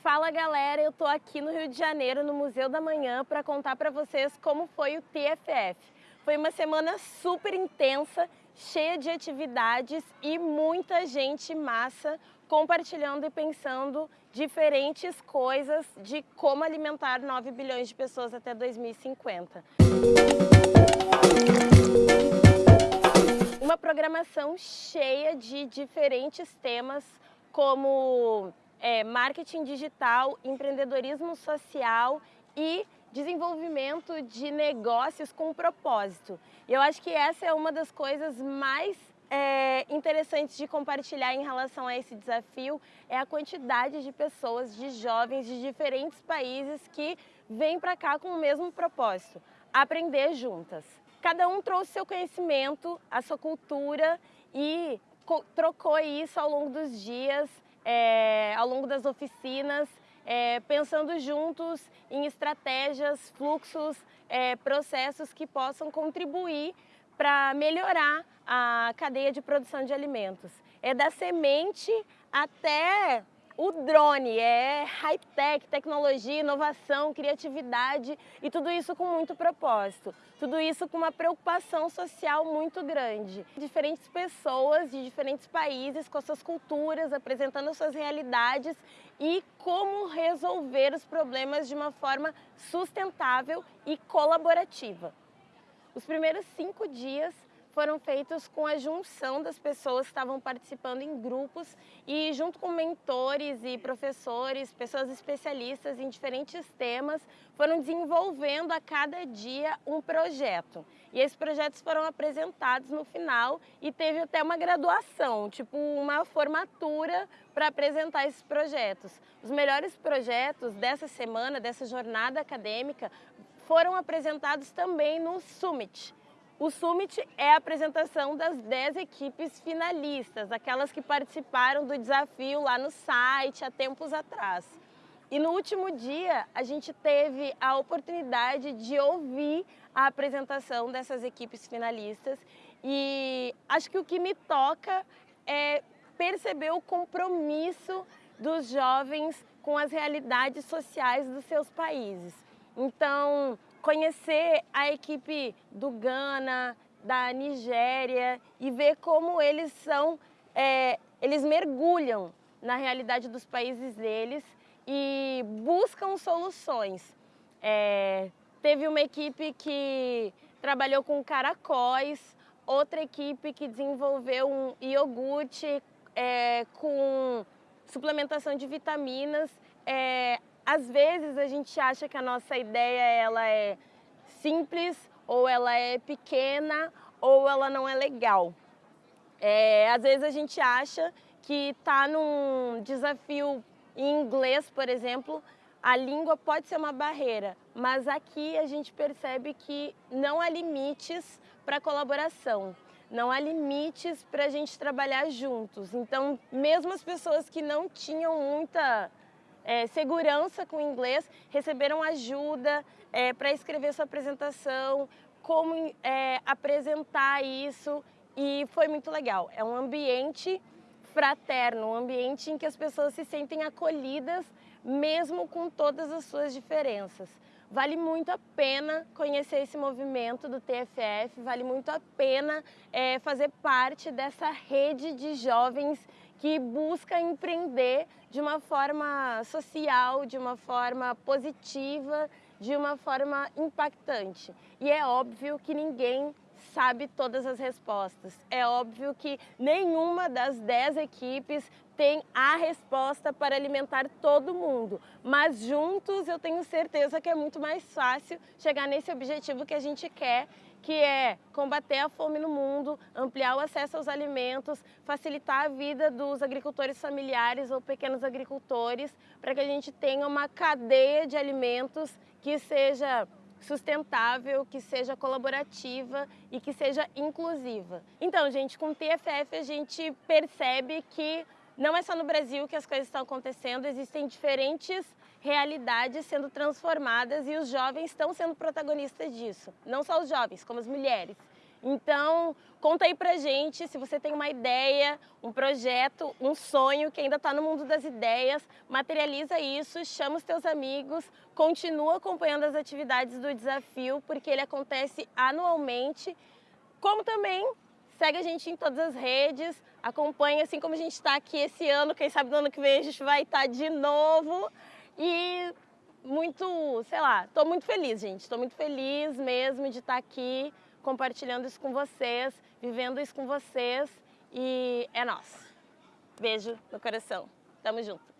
Fala galera, eu tô aqui no Rio de Janeiro, no Museu da Manhã, para contar para vocês como foi o TFF. Foi uma semana super intensa, cheia de atividades e muita gente massa compartilhando e pensando diferentes coisas de como alimentar 9 bilhões de pessoas até 2050. Uma programação cheia de diferentes temas como é, marketing digital, empreendedorismo social e desenvolvimento de negócios com propósito. Eu acho que essa é uma das coisas mais é, interessantes de compartilhar em relação a esse desafio é a quantidade de pessoas, de jovens de diferentes países que vêm para cá com o mesmo propósito, aprender juntas. Cada um trouxe seu conhecimento, a sua cultura e trocou isso ao longo dos dias, é, ao longo das oficinas, é, pensando juntos em estratégias, fluxos, é, processos que possam contribuir para melhorar a cadeia de produção de alimentos. É da semente até o drone, é high-tech, tecnologia, inovação, criatividade e tudo isso com muito propósito. Tudo isso com uma preocupação social muito grande. Diferentes pessoas de diferentes países, com suas culturas, apresentando suas realidades e como resolver os problemas de uma forma sustentável e colaborativa. Os primeiros cinco dias foram feitos com a junção das pessoas que estavam participando em grupos e junto com mentores e professores, pessoas especialistas em diferentes temas, foram desenvolvendo a cada dia um projeto. E esses projetos foram apresentados no final e teve até uma graduação, tipo uma formatura para apresentar esses projetos. Os melhores projetos dessa semana, dessa jornada acadêmica, foram apresentados também no Summit, o Summit é a apresentação das 10 equipes finalistas, aquelas que participaram do desafio lá no site há tempos atrás. E no último dia, a gente teve a oportunidade de ouvir a apresentação dessas equipes finalistas e acho que o que me toca é perceber o compromisso dos jovens com as realidades sociais dos seus países. Então, conhecer a equipe do Ghana, da Nigéria e ver como eles são, é, eles mergulham na realidade dos países deles e buscam soluções. É, teve uma equipe que trabalhou com caracóis, outra equipe que desenvolveu um iogurte é, com suplementação de vitaminas. É, às vezes a gente acha que a nossa ideia ela é simples, ou ela é pequena, ou ela não é legal. É, às vezes a gente acha que está num desafio em inglês, por exemplo, a língua pode ser uma barreira, mas aqui a gente percebe que não há limites para colaboração, não há limites para a gente trabalhar juntos. Então, mesmo as pessoas que não tinham muita é, segurança com inglês, receberam ajuda é, para escrever sua apresentação, como é, apresentar isso e foi muito legal. É um ambiente fraterno, um ambiente em que as pessoas se sentem acolhidas mesmo com todas as suas diferenças. Vale muito a pena conhecer esse movimento do TFF, vale muito a pena é, fazer parte dessa rede de jovens que busca empreender de uma forma social, de uma forma positiva, de uma forma impactante. E é óbvio que ninguém sabe todas as respostas. É óbvio que nenhuma das dez equipes tem a resposta para alimentar todo mundo, mas juntos eu tenho certeza que é muito mais fácil chegar nesse objetivo que a gente quer, que é combater a fome no mundo, ampliar o acesso aos alimentos, facilitar a vida dos agricultores familiares ou pequenos agricultores, para que a gente tenha uma cadeia de alimentos que seja sustentável, que seja colaborativa e que seja inclusiva. Então, gente, com o TFF a gente percebe que não é só no Brasil que as coisas estão acontecendo, existem diferentes realidades sendo transformadas e os jovens estão sendo protagonistas disso. Não só os jovens, como as mulheres. Então, conta aí pra gente se você tem uma ideia, um projeto, um sonho que ainda está no mundo das ideias, materializa isso, chama os teus amigos, continua acompanhando as atividades do desafio, porque ele acontece anualmente, como também segue a gente em todas as redes, acompanha assim como a gente está aqui esse ano, quem sabe no ano que vem a gente vai estar tá de novo. E muito, sei lá, estou muito feliz, gente, estou muito feliz mesmo de estar tá aqui compartilhando isso com vocês, vivendo isso com vocês e é nosso. Beijo no coração. Tamo junto.